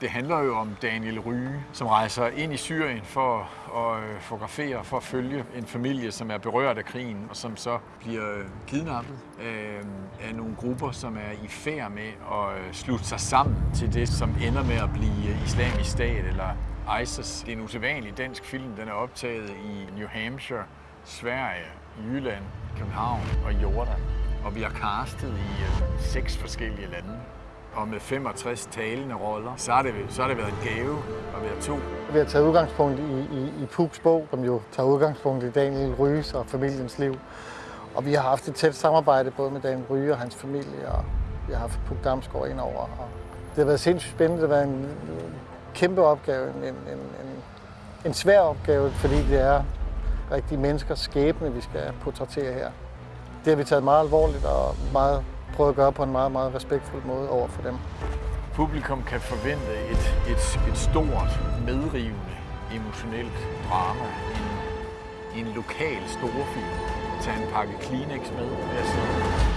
Det handler jo om Daniel Ryge, som rejser ind i Syrien for at øh, fotografere, for at følge en familie, som er berørt af krigen, og som så bliver øh, kidnappet øh, af, nogle grupper, som er i færd med at slutte sig sammen til det, som ender med at blive islamisk stat eller ISIS. Det er en usædvanlig dansk film. Den er optaget i New Hampshire, Sverige, Jylland, København og Jordan. Og vi har castet i seks forskellige lande. Og med 65 talende roller, så har det, så har det været en gave at være to. Vi har taget udgangspunkt i, i, i Pugs bog, som jo tager udgangspunkt i Daniel Ryges og familiens liv. Og vi har haft et tæt samarbejde både med Daniel Ryge og hans familie, og vi har haft Puk Damsgaard ind over. Og det har været sindssygt spændende. Det har været en, en kæmpe opgave, en, en, en, en svær opgave, fordi det er rigtige menneskers skæbne, vi skal portrættere her. Det har vi taget meget alvorligt og meget prøvet at gøre på en meget, meget respektfuld måde over for dem. Publikum kan forvente et, et, et stort, medrivende, emotionelt drama. En, en lokal storfilm. Tag en pakke Kleenex med, vil jeg sige.